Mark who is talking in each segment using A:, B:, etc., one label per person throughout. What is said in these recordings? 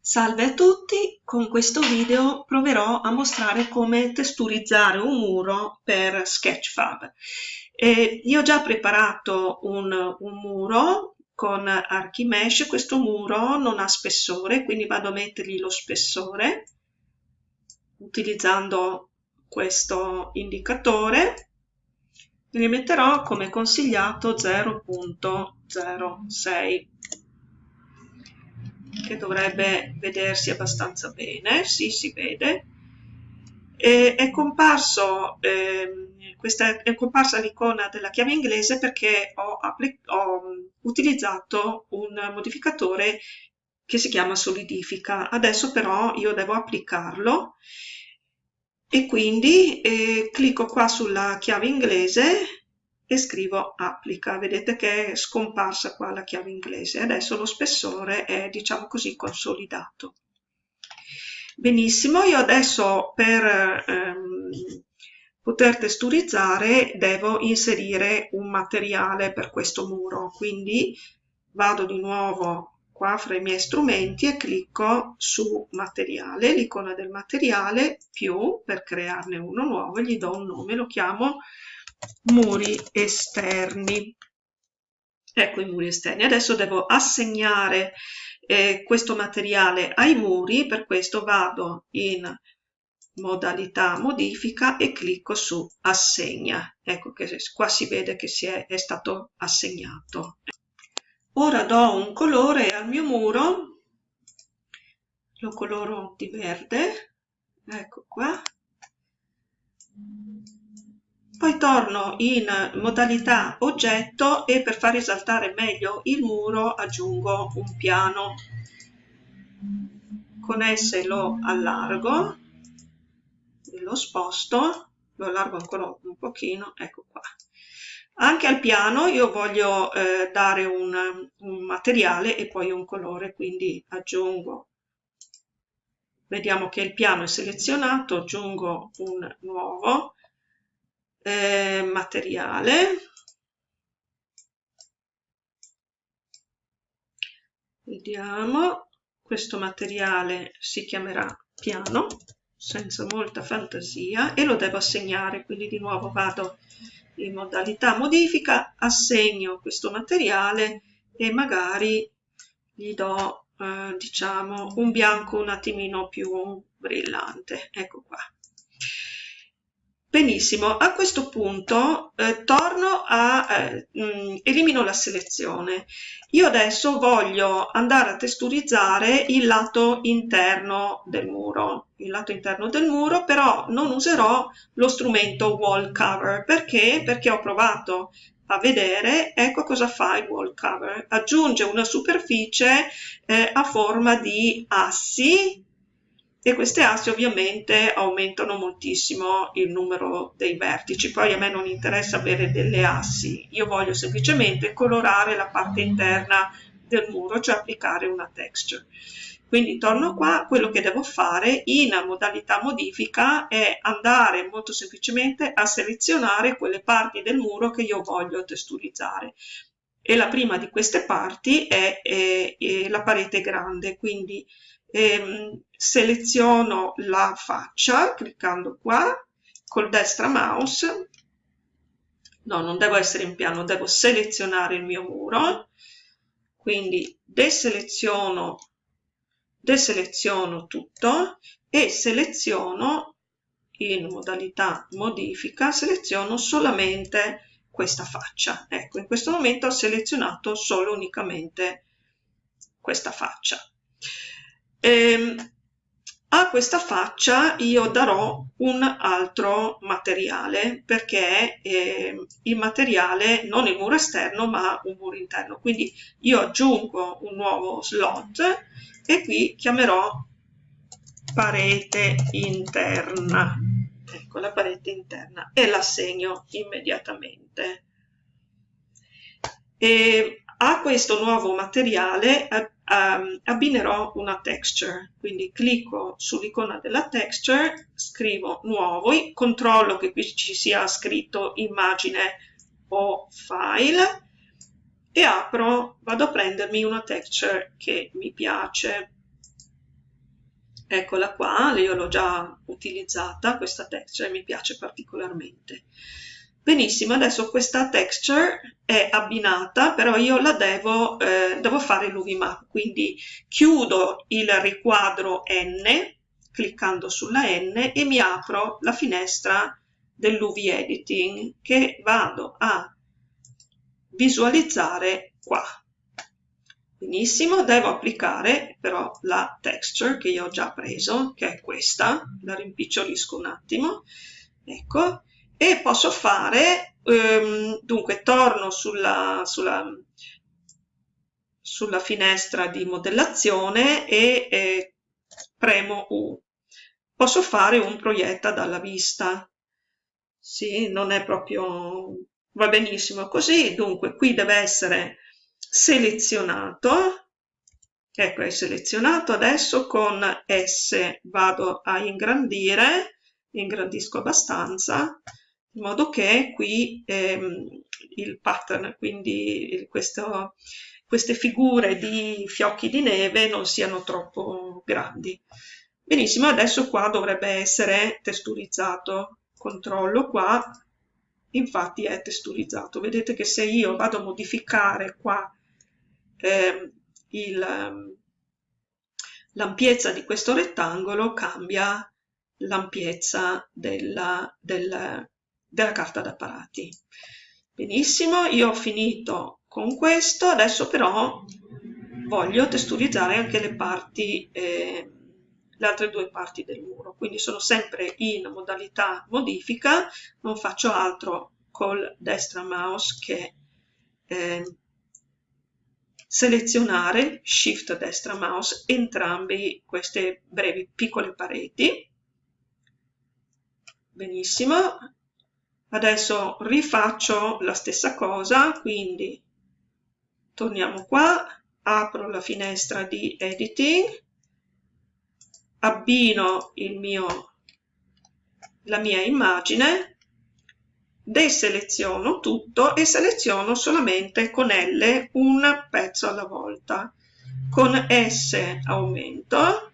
A: Salve a tutti, con questo video proverò a mostrare come testurizzare un muro per Sketchfab. Eh, io ho già preparato un, un muro con Archimesh, questo muro non ha spessore, quindi vado a mettergli lo spessore utilizzando questo indicatore ne metterò come consigliato 0.06 che dovrebbe vedersi abbastanza bene, sì si vede. E è comparso, eh, questa è comparsa l'icona della chiave inglese perché ho, ho utilizzato un modificatore che si chiama solidifica. Adesso però io devo applicarlo e quindi eh, clicco qua sulla chiave inglese e scrivo applica. Vedete che è scomparsa qua la chiave inglese. Adesso lo spessore è, diciamo così, consolidato. Benissimo, io adesso per ehm, poter testurizzare devo inserire un materiale per questo muro, quindi vado di nuovo qua fra i miei strumenti e clicco su materiale, l'icona del materiale più per crearne uno nuovo, gli do un nome, lo chiamo muri esterni. Ecco i muri esterni. Adesso devo assegnare eh, questo materiale ai muri, per questo vado in modalità modifica e clicco su assegna. Ecco che qua si vede che si è, è stato assegnato. Ora do un colore al mio muro, lo coloro di verde, ecco qua. Poi torno in modalità oggetto e per far risaltare meglio il muro aggiungo un piano. Con esse lo allargo lo sposto, lo allargo ancora un pochino, ecco qua. Anche al piano io voglio eh, dare un, un materiale e poi un colore, quindi aggiungo vediamo che il piano è selezionato, aggiungo un nuovo eh, materiale, vediamo, questo materiale si chiamerà piano, senza molta fantasia, e lo devo assegnare, quindi di nuovo vado in modalità modifica, assegno questo materiale e magari gli do eh, diciamo un bianco un attimino più brillante. Ecco qua benissimo a questo punto eh, torno a eh, mh, mm, elimino la selezione. Io adesso voglio andare a testurizzare il lato interno del muro. Il lato interno del muro però non userò lo strumento wall cover. Perché? Perché ho provato a vedere, ecco cosa fa il wall cover. Aggiunge una superficie eh, a forma di assi e queste assi ovviamente aumentano moltissimo il numero dei vertici. Poi a me non interessa avere delle assi, io voglio semplicemente colorare la parte interna del muro, cioè applicare una texture. Quindi torno qua, quello che devo fare in modalità modifica è andare molto semplicemente a selezionare quelle parti del muro che io voglio texturizzare. E la prima di queste parti è, è, è la parete grande, quindi ehm, seleziono la faccia cliccando qua, col destra mouse, no non devo essere in piano, devo selezionare il mio muro, quindi deseleziono deseleziono tutto e seleziono in modalità modifica, seleziono solamente questa faccia. Ecco, in questo momento ho selezionato solo unicamente questa faccia. E, ehm, a questa faccia io darò un altro materiale perché eh, il materiale non il muro esterno ma un muro interno. Quindi io aggiungo un nuovo slot e qui chiamerò parete interna. Ecco la parete interna e l'assegno immediatamente. E a questo nuovo materiale um, abbinerò una texture quindi clicco sull'icona della texture scrivo nuovo controllo che qui ci sia scritto immagine o file e apro, vado a prendermi una texture che mi piace. eccola qua, io l'ho già utilizzata questa texture mi piace particolarmente. Benissimo, adesso questa texture è abbinata, però io la devo, eh, devo fare l'UV map, quindi chiudo il riquadro N, cliccando sulla N e mi apro la finestra dell'UV editing che vado a visualizzare qua. Benissimo, devo applicare però la texture che io ho già preso, che è questa, la rimpicciolisco un attimo, ecco, e posso fare, ehm, dunque torno sulla, sulla, sulla, finestra di modellazione e eh, premo U. Posso fare un proietta dalla vista. Sì, non è proprio... va benissimo così, dunque qui deve essere selezionato, ecco è selezionato, adesso con S vado a ingrandire, ingrandisco abbastanza, in modo che qui ehm, il pattern, quindi questo, queste figure di fiocchi di neve non siano troppo grandi. Benissimo, adesso qua dovrebbe essere testurizzato. Controllo qua, infatti è testurizzato. Vedete che se io vado a modificare qua eh, l'ampiezza di questo rettangolo, cambia l'ampiezza della, della, della carta d'apparati. Benissimo, io ho finito con questo, adesso però voglio texturizzare anche le parti, eh, le altre due parti del muro, quindi sono sempre in modalità modifica, non faccio altro col destra mouse che eh, selezionare, shift destra mouse, entrambi queste brevi piccole pareti. Benissimo, Adesso rifaccio la stessa cosa, quindi torniamo qua, apro la finestra di editing, abbino mio, la mia immagine, deseleziono tutto e seleziono solamente con L un pezzo alla volta. Con S aumento,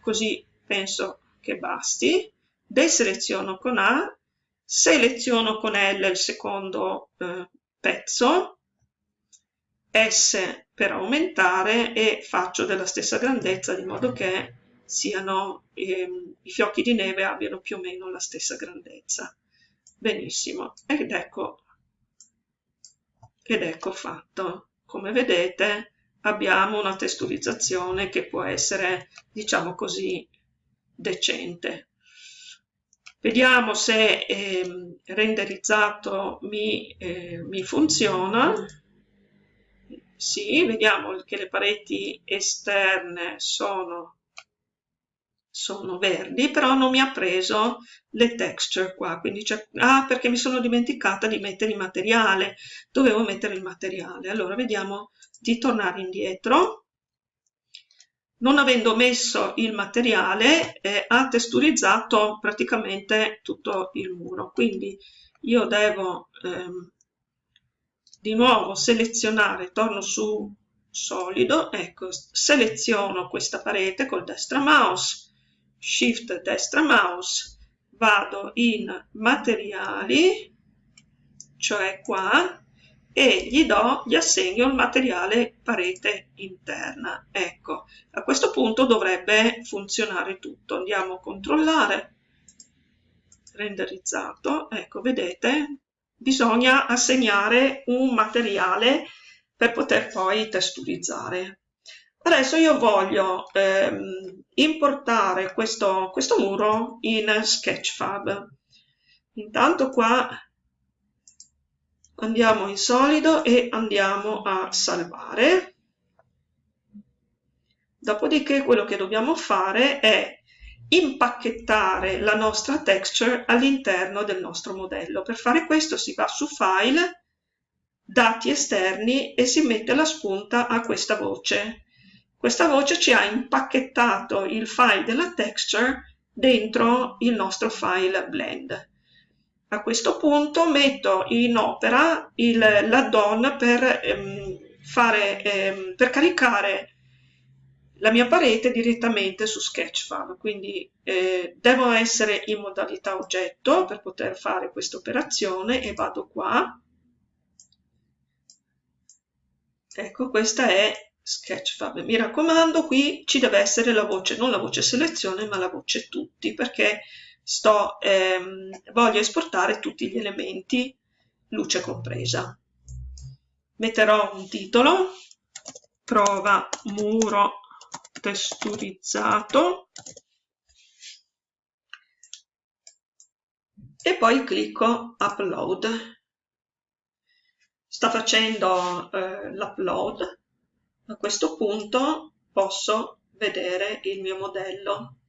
A: così penso che basti, deseleziono con A seleziono con L il secondo eh, pezzo, S per aumentare e faccio della stessa grandezza di modo che siano, ehm, i fiocchi di neve abbiano più o meno la stessa grandezza. Benissimo, ed ecco, ed ecco fatto. Come vedete abbiamo una testurizzazione che può essere, diciamo così, decente. Vediamo se eh, renderizzato mi, eh, mi funziona. Sì, vediamo che le pareti esterne sono, sono verdi, però non mi ha preso le texture qua. Quindi ah, perché mi sono dimenticata di mettere il materiale. Dovevo mettere il materiale. Allora, vediamo di tornare indietro non avendo messo il materiale eh, ha testurizzato praticamente tutto il muro. Quindi io devo ehm, di nuovo selezionare torno su solido ecco seleziono questa parete col destra mouse shift destra mouse vado in materiali cioè qua e gli do, gli assegno il materiale parete interna. Ecco, a questo punto dovrebbe funzionare tutto. Andiamo a controllare, renderizzato, ecco, vedete, bisogna assegnare un materiale per poter poi texturizzare. Adesso io voglio ehm, importare questo, questo muro in Sketchfab. Intanto qua andiamo in solido e andiamo a salvare. Dopodiché quello che dobbiamo fare è impacchettare la nostra texture all'interno del nostro modello. Per fare questo si va su File, Dati esterni e si mette la spunta a questa voce. Questa voce ci ha impacchettato il file della texture dentro il nostro file blend. A questo punto metto in opera l'add-on per, ehm, fare, ehm, per caricare la mia parete direttamente su Sketchfab, quindi eh, devo essere in modalità oggetto per poter fare questa operazione e vado qua. Ecco, questa è Sketchfab. Mi raccomando, qui ci deve essere la voce, non la voce selezione, ma la voce tutti, perché sto, ehm, voglio esportare tutti gli elementi, luce compresa. Metterò un titolo, prova muro testurizzato. E poi clicco upload. Sta facendo eh, l'upload. A questo punto posso vedere il mio modello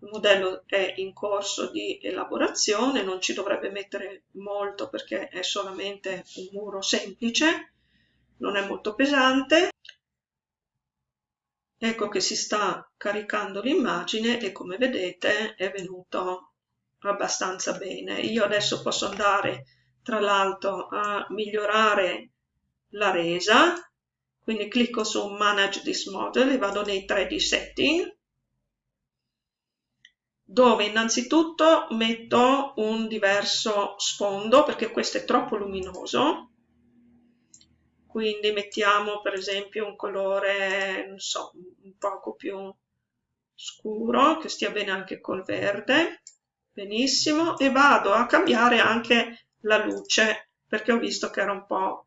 A: il modello è in corso di elaborazione non ci dovrebbe mettere molto perché è solamente un muro semplice non è molto pesante. Ecco che si sta caricando l'immagine e come vedete è venuto abbastanza bene. Io adesso posso andare tra l'altro a migliorare la resa. Quindi clicco su manage this model e vado nei 3D setting dove innanzitutto metto un diverso sfondo perché questo è troppo luminoso. Quindi mettiamo per esempio un colore, non so, un poco più scuro, che stia bene anche col verde, benissimo, e vado a cambiare anche la luce, perché ho visto che era un po',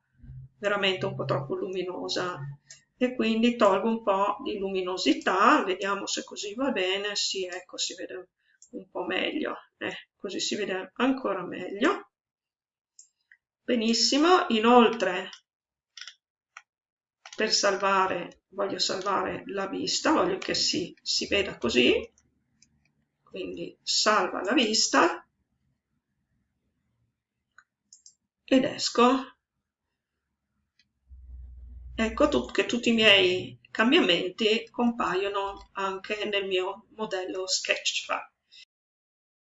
A: veramente un po' troppo luminosa, e quindi tolgo un po' di luminosità, vediamo se così va bene, sì, ecco, si vede un po' meglio, eh, così si vede ancora meglio. Benissimo, inoltre per salvare, voglio salvare la vista, voglio che si, si veda così, quindi salva la vista ed esco. Ecco che tutti i miei cambiamenti compaiono anche nel mio modello Sketchfab.